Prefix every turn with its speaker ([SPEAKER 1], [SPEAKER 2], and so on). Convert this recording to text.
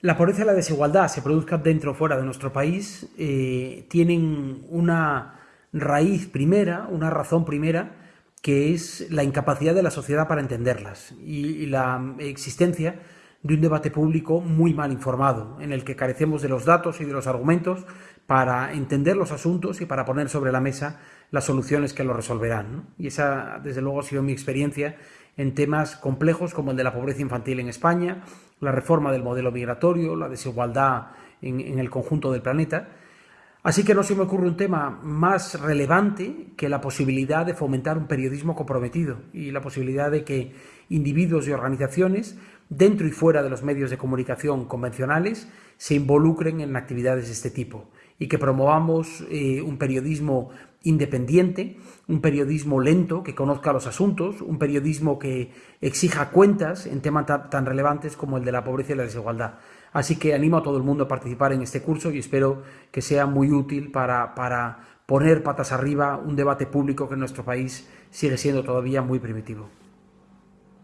[SPEAKER 1] la pobreza y la desigualdad, se produzcan dentro o fuera de nuestro país, eh, tienen una raíz primera, una razón primera, que es la incapacidad de la sociedad para entenderlas y, la existencia de un debate público muy mal informado, en el que carecemos de los datos y de los argumentos para entender los asuntos y para poner sobre la mesa las soluciones que lo resolverán. Y esa, desde luego, ha sido mi experiencia en temas complejos como el de la pobreza infantil en España, la reforma del modelo migratorio, la desigualdad en, el conjunto del planeta. Así que no se me ocurre un tema más relevante que la posibilidad de fomentar un periodismo comprometido y la posibilidad de que individuos y organizaciones, dentro y fuera de los medios de comunicación convencionales, se involucren en actividades de este tipo y que promovamos eh, un periodismo independiente, un periodismo lento que conozca los asuntos, un periodismo que exija cuentas en temas tan relevantes como el de la pobreza y la desigualdad. Así que animo a todo el mundo a participar en este curso y espero que sea muy útil para, para poner patas arriba un debate público que en nuestro país sigue siendo todavía muy primitivo.